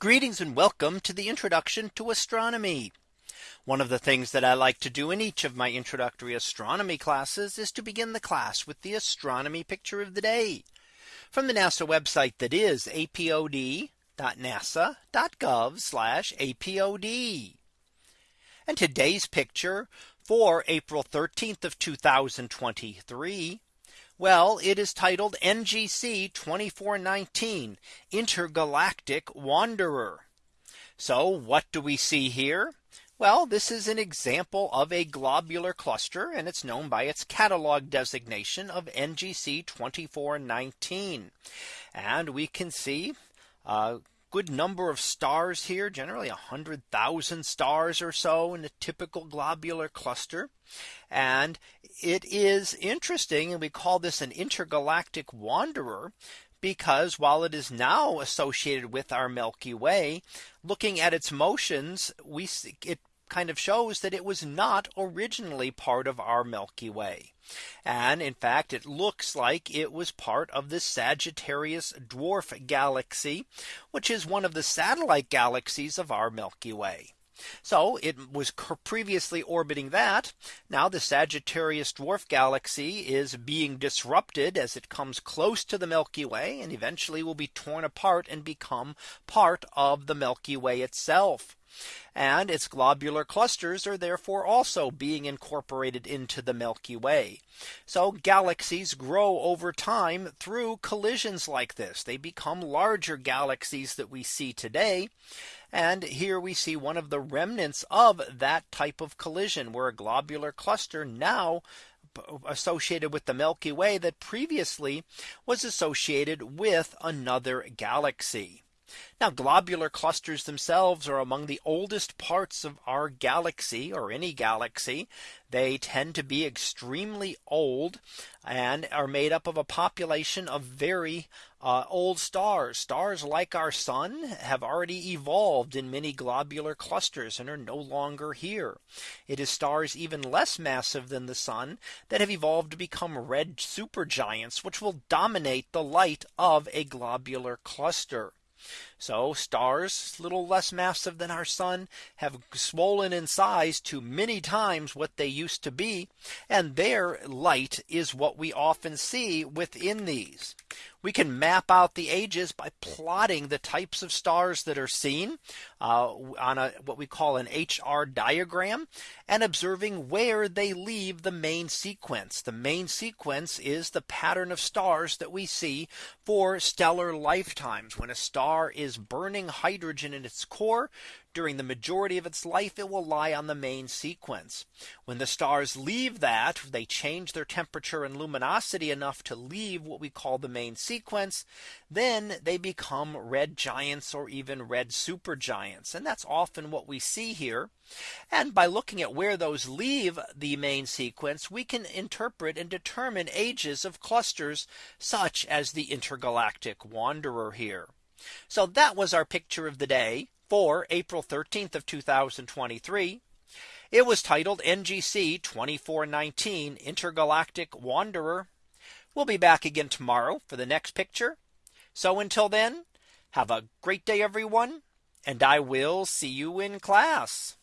Greetings and welcome to the introduction to astronomy. One of the things that I like to do in each of my introductory astronomy classes is to begin the class with the astronomy picture of the day from the NASA website that is apod.nasa.gov apod. And today's picture for April 13th of 2023 well, it is titled NGC 2419 Intergalactic Wanderer. So what do we see here? Well, this is an example of a globular cluster and it's known by its catalog designation of NGC 2419. And we can see uh, good number of stars here generally a hundred thousand stars or so in a typical globular cluster. And it is interesting and we call this an intergalactic wanderer because while it is now associated with our Milky Way, looking at its motions, we see it kind of shows that it was not originally part of our Milky Way. And in fact, it looks like it was part of the Sagittarius dwarf galaxy, which is one of the satellite galaxies of our Milky Way. So it was previously orbiting that. Now the Sagittarius dwarf galaxy is being disrupted as it comes close to the Milky Way and eventually will be torn apart and become part of the Milky Way itself. And its globular clusters are therefore also being incorporated into the Milky Way. So galaxies grow over time through collisions like this. They become larger galaxies that we see today. And here we see one of the remnants of that type of collision where a globular cluster now associated with the Milky Way that previously was associated with another galaxy. Now globular clusters themselves are among the oldest parts of our galaxy or any galaxy. They tend to be extremely old and are made up of a population of very uh, old stars. Stars like our sun have already evolved in many globular clusters and are no longer here. It is stars even less massive than the sun that have evolved to become red supergiants, which will dominate the light of a globular cluster. So stars little less massive than our sun have swollen in size to many times what they used to be. And their light is what we often see within these. We can map out the ages by plotting the types of stars that are seen uh, on a what we call an HR diagram and observing where they leave the main sequence. The main sequence is the pattern of stars that we see for stellar lifetimes when a star is burning hydrogen in its core during the majority of its life, it will lie on the main sequence. When the stars leave that, they change their temperature and luminosity enough to leave what we call the main sequence, then they become red giants or even red supergiants. And that's often what we see here. And by looking at where those leave the main sequence, we can interpret and determine ages of clusters such as the intergalactic wanderer here. So that was our picture of the day for April 13th of 2023. It was titled NGC 2419 Intergalactic Wanderer. We'll be back again tomorrow for the next picture. So until then, have a great day, everyone, and I will see you in class.